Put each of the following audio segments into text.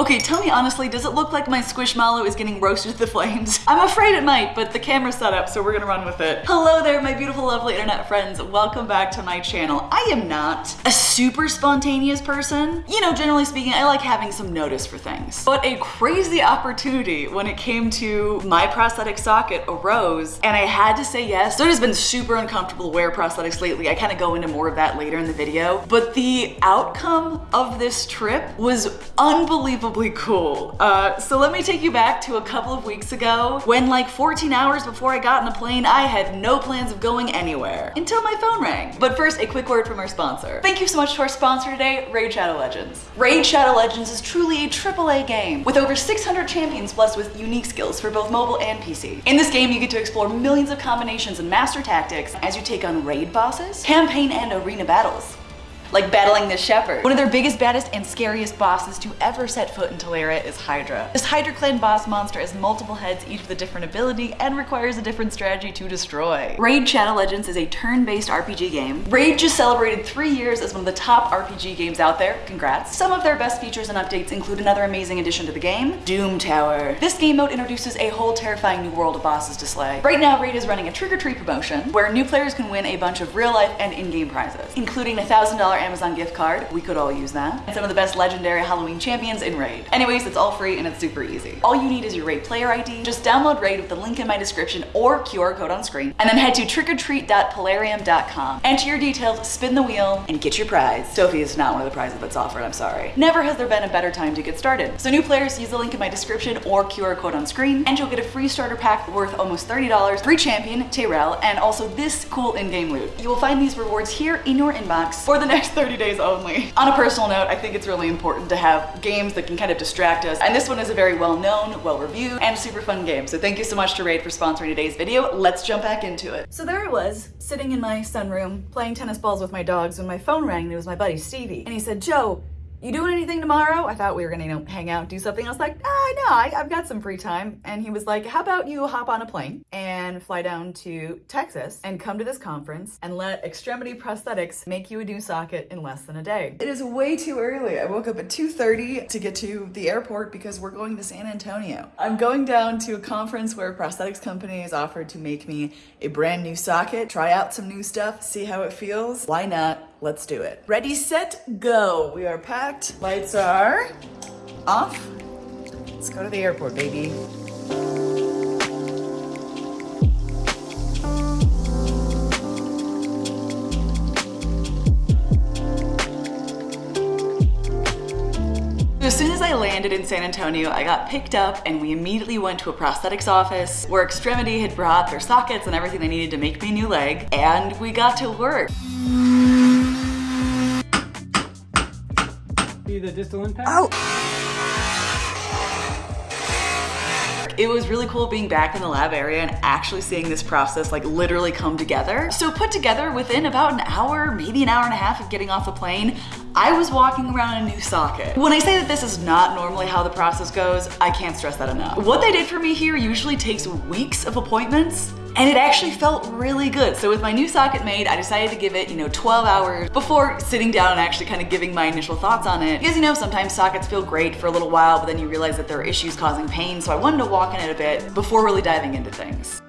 Okay, tell me honestly, does it look like my Squishmallow is getting roasted to the flames? I'm afraid it might, but the camera's set up, so we're gonna run with it. Hello there, my beautiful, lovely internet friends. Welcome back to my channel. I am not a super spontaneous person. You know, generally speaking, I like having some notice for things. But a crazy opportunity when it came to my prosthetic socket arose, and I had to say yes. So it has been super uncomfortable to wear prosthetics lately. I kind of go into more of that later in the video. But the outcome of this trip was unbelievable unbelievably cool. Uh, so let me take you back to a couple of weeks ago when like 14 hours before I got in a plane, I had no plans of going anywhere until my phone rang. But first, a quick word from our sponsor. Thank you so much to our sponsor today, Raid Shadow Legends. Raid Shadow Legends is truly a AAA game with over 600 champions blessed with unique skills for both mobile and PC. In this game, you get to explore millions of combinations and master tactics as you take on raid bosses, campaign and arena battles like battling the shepherd. One of their biggest, baddest, and scariest bosses to ever set foot in Teleria is Hydra. This Hydra clan boss monster has multiple heads, each with a different ability, and requires a different strategy to destroy. Raid Shadow Legends is a turn-based RPG game. Raid just celebrated three years as one of the top RPG games out there. Congrats. Some of their best features and updates include another amazing addition to the game, Doom Tower. This game mode introduces a whole terrifying new world of bosses to slay. Right now, Raid is running a Trick or Treat promotion where new players can win a bunch of real-life and in-game prizes, including a $1,000 Amazon gift card. We could all use that. And some of the best legendary Halloween champions in Raid. Anyways, it's all free and it's super easy. All you need is your Raid player ID. Just download Raid with the link in my description or QR code on screen. And then head to trickortreat.plarium.com. Enter your details, spin the wheel, and get your prize. Sophie is not one of the prizes that's offered, I'm sorry. Never has there been a better time to get started. So new players use the link in my description or QR code on screen, and you'll get a free starter pack worth almost $30, free champion, Tyrell, and also this cool in-game loot. You will find these rewards here in your inbox for the next 30 days only. On a personal note, I think it's really important to have games that can kind of distract us. And this one is a very well-known, well-reviewed, and super fun game. So thank you so much to Raid for sponsoring today's video. Let's jump back into it. So there I was, sitting in my sunroom, playing tennis balls with my dogs when my phone rang and it was my buddy Stevie. And he said, Joe, you doing anything tomorrow? I thought we were gonna, you know, hang out, do something. I was like, ah, no, I, I've got some free time. And he was like, how about you hop on a plane and fly down to Texas and come to this conference and let Extremity Prosthetics make you a new socket in less than a day. It is way too early. I woke up at 2.30 to get to the airport because we're going to San Antonio. I'm going down to a conference where a prosthetics company has offered to make me a brand new socket, try out some new stuff, see how it feels. Why not? Let's do it. Ready, set, go. We are packed. Lights are off. Let's go to the airport, baby. As soon as I landed in San Antonio, I got picked up and we immediately went to a prosthetics office where Extremity had brought their sockets and everything they needed to make me a new leg, and we got to work. The distal impact? Oh! It was really cool being back in the lab area and actually seeing this process like literally come together. So put together within about an hour, maybe an hour and a half of getting off the plane, I was walking around a new socket. When I say that this is not normally how the process goes, I can't stress that enough. What they did for me here usually takes weeks of appointments and it actually felt really good. So with my new socket made, I decided to give it, you know, 12 hours before sitting down and actually kind of giving my initial thoughts on it. Because you know, sometimes sockets feel great for a little while, but then you realize that there are issues causing pain. So I wanted to walk in it a bit before really diving into things.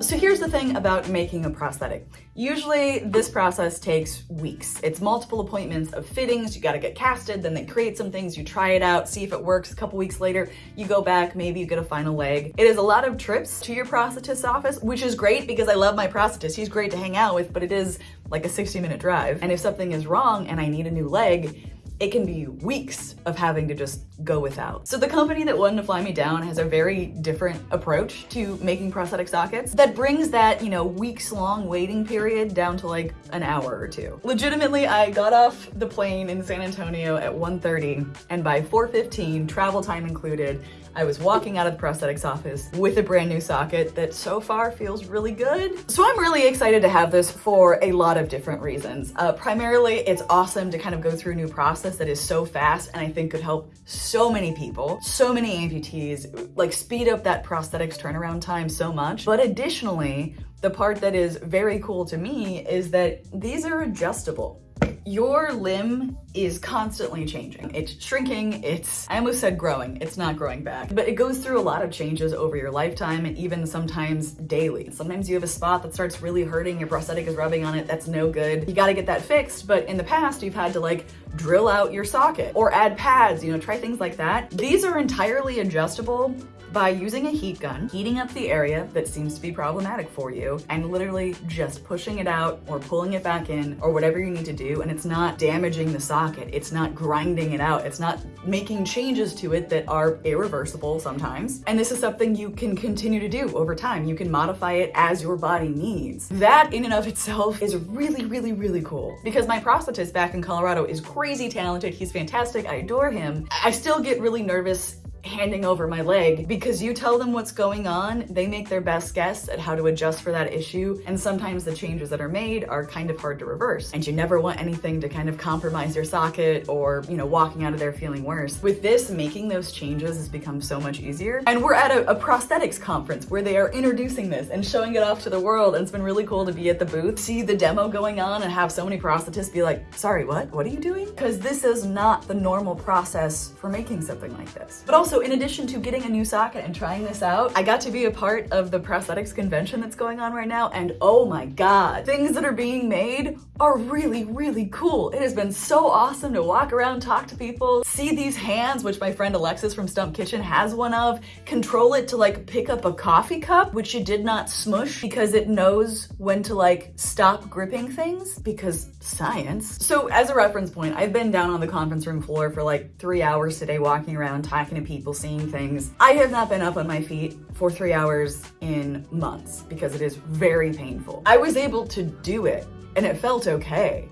So here's the thing about making a prosthetic. Usually this process takes weeks. It's multiple appointments of fittings, you gotta get casted, then they create some things, you try it out, see if it works. A couple weeks later, you go back, maybe you get a final leg. It is a lot of trips to your prosthetist's office, which is great because I love my prosthetist. He's great to hang out with, but it is like a 60 minute drive. And if something is wrong and I need a new leg, it can be weeks of having to just go without. So the company that wanted to fly me down has a very different approach to making prosthetic sockets that brings that, you know, weeks long waiting period down to like an hour or two. Legitimately, I got off the plane in San Antonio at 1.30 and by 4.15, travel time included, I was walking out of the prosthetics office with a brand new socket that so far feels really good. So I'm really excited to have this for a lot of different reasons. Uh, primarily, it's awesome to kind of go through a new process that is so fast and I think could help so many people, so many amputees, like speed up that prosthetics turnaround time so much. But additionally, the part that is very cool to me is that these are adjustable your limb is constantly changing. It's shrinking, it's, I almost said growing, it's not growing back, but it goes through a lot of changes over your lifetime and even sometimes daily. Sometimes you have a spot that starts really hurting, your prosthetic is rubbing on it, that's no good. You gotta get that fixed, but in the past you've had to like drill out your socket or add pads, you know, try things like that. These are entirely adjustable by using a heat gun, heating up the area that seems to be problematic for you, and literally just pushing it out or pulling it back in or whatever you need to do. And it's not damaging the socket. It's not grinding it out. It's not making changes to it that are irreversible sometimes. And this is something you can continue to do over time. You can modify it as your body needs. That in and of itself is really, really, really cool because my prosthetist back in Colorado is crazy talented. He's fantastic. I adore him. I still get really nervous handing over my leg because you tell them what's going on, they make their best guess at how to adjust for that issue. And sometimes the changes that are made are kind of hard to reverse. And you never want anything to kind of compromise your socket or, you know, walking out of there feeling worse. With this, making those changes has become so much easier. And we're at a, a prosthetics conference where they are introducing this and showing it off to the world. And it's been really cool to be at the booth, see the demo going on and have so many prosthetists be like, sorry, what? What are you doing? Because this is not the normal process for making something like this. But also in addition to getting a new socket and trying this out, I got to be a part of the prosthetics convention that's going on right now. And oh my God, things that are being made are really, really cool. It has been so awesome to walk around, talk to people, see these hands, which my friend Alexis from Stump Kitchen has one of, control it to like pick up a coffee cup, which you did not smush because it knows when to like stop gripping things because science. So as a reference point, I've been down on the conference room floor for like three hours today, walking around, talking to people, seeing things. I have not been up on my feet for three hours in months because it is very painful. I was able to do it and it felt okay.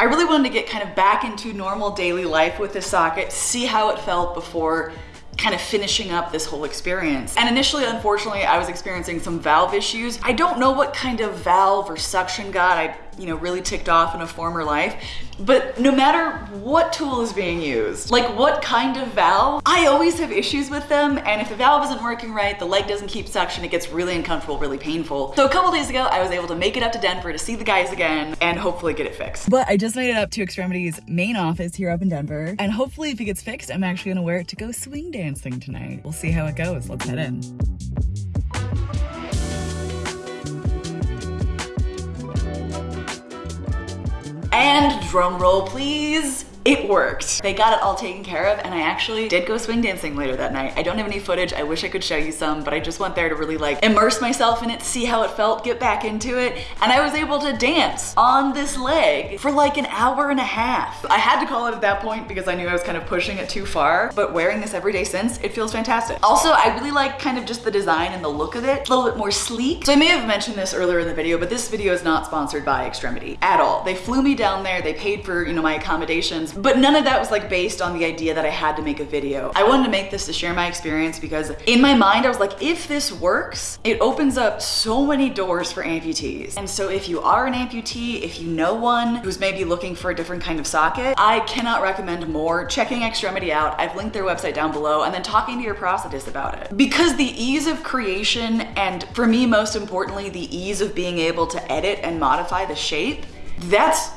I really wanted to get kind of back into normal daily life with this socket, see how it felt before kind of finishing up this whole experience. And initially, unfortunately, I was experiencing some valve issues. I don't know what kind of valve or suction got I, you know, really ticked off in a former life, but no matter what tool is being used, like what kind of valve, I always have issues with them. And if the valve isn't working right, the leg doesn't keep suction, it gets really uncomfortable, really painful. So a couple days ago, I was able to make it up to Denver to see the guys again and hopefully get it fixed. But I just made it up to Extremity's main office here up in Denver. And hopefully if it gets fixed, I'm actually gonna wear it to go swing dancing tonight. We'll see how it goes. Let's head in. And drum roll please it worked. They got it all taken care of and I actually did go swing dancing later that night. I don't have any footage. I wish I could show you some, but I just went there to really like immerse myself in it, see how it felt, get back into it. And I was able to dance on this leg for like an hour and a half. I had to call it at that point because I knew I was kind of pushing it too far, but wearing this every day since, it feels fantastic. Also, I really like kind of just the design and the look of it. a little bit more sleek. So I may have mentioned this earlier in the video, but this video is not sponsored by Extremity at all. They flew me down there, they paid for, you know, my accommodations, but none of that was like based on the idea that I had to make a video. I wanted to make this to share my experience because in my mind, I was like, if this works, it opens up so many doors for amputees. And so if you are an amputee, if you know one who's maybe looking for a different kind of socket, I cannot recommend more checking Extremity out. I've linked their website down below and then talking to your prosthetist about it. Because the ease of creation and for me, most importantly, the ease of being able to edit and modify the shape, that's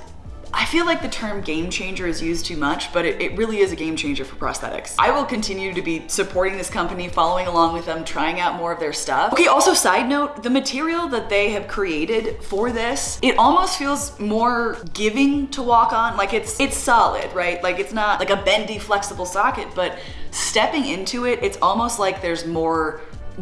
I feel like the term game changer is used too much, but it, it, really is a game changer for prosthetics. I will continue to be supporting this company, following along with them, trying out more of their stuff. Okay, also side note, the material that they have created for this, it almost feels more giving to walk on. Like it's, it's solid, right? Like it's not like a bendy, flexible socket, but stepping into it, it's almost like there's more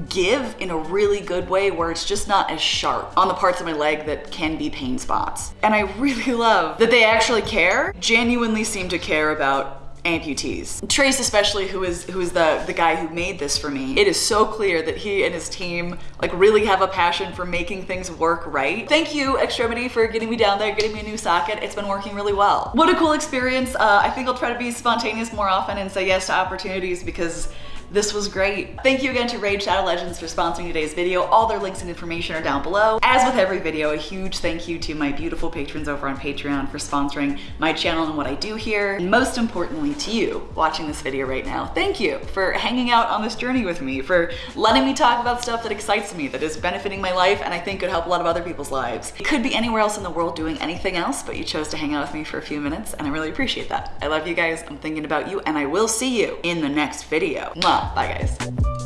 give in a really good way where it's just not as sharp on the parts of my leg that can be pain spots. And I really love that they actually care, genuinely seem to care about amputees. Trace especially, who is who is the, the guy who made this for me, it is so clear that he and his team like really have a passion for making things work right. Thank you, Extremity, for getting me down there, getting me a new socket. It's been working really well. What a cool experience. Uh, I think I'll try to be spontaneous more often and say yes to opportunities because This was great. Thank you again to Raid Shadow Legends for sponsoring today's video. All their links and information are down below. As with every video, a huge thank you to my beautiful patrons over on Patreon for sponsoring my channel and what I do here. And most importantly to you watching this video right now. Thank you for hanging out on this journey with me, for letting me talk about stuff that excites me, that is benefiting my life, and I think could help a lot of other people's lives. It could be anywhere else in the world doing anything else, but you chose to hang out with me for a few minutes, and I really appreciate that. I love you guys, I'm thinking about you, and I will see you in the next video. Mwah. Bye guys.